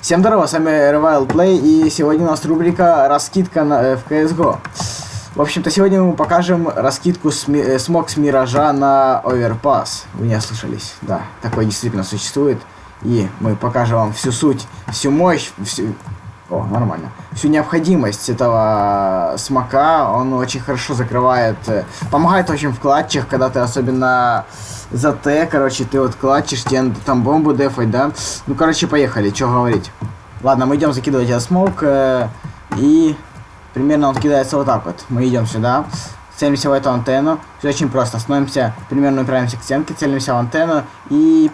Всем здорово, с вами Revival Play, и сегодня у нас рубрика «Раскидка на, э, в CSGO». В общем-то, сегодня мы покажем раскидку с, ми- э, смог с Миража на Overpass. Вы не ослышались, да, такое действительно существует. И мы покажем вам всю суть, всю мощь, всю... О, нормально. Всю необходимость этого смока, он очень хорошо закрывает, э, помогает очень в клатчах, когда ты особенно за Т, короче, ты вот клатчишь, тебе там бомбу дефать, да? Ну, короче, поехали, что говорить. Ладно, мы идем закидывать этот смок, э, и примерно он кидается вот так вот. Мы идем сюда, целимся в эту антенну, все очень просто, становимся, примерно упираемся к стенке, целимся в антенну, и...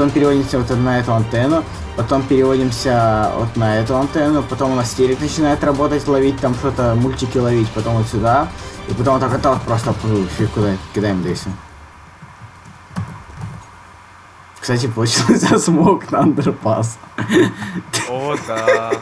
Потом переводимся вот на эту антенну, потом переводимся вот на эту антенну, потом у нас телек начинает работать, ловить там что-то, мультики ловить, потом вот сюда, и потом вот так вот, вот просто фиг куда кидаем всё. Кстати, получился смог на андерпас. О, да.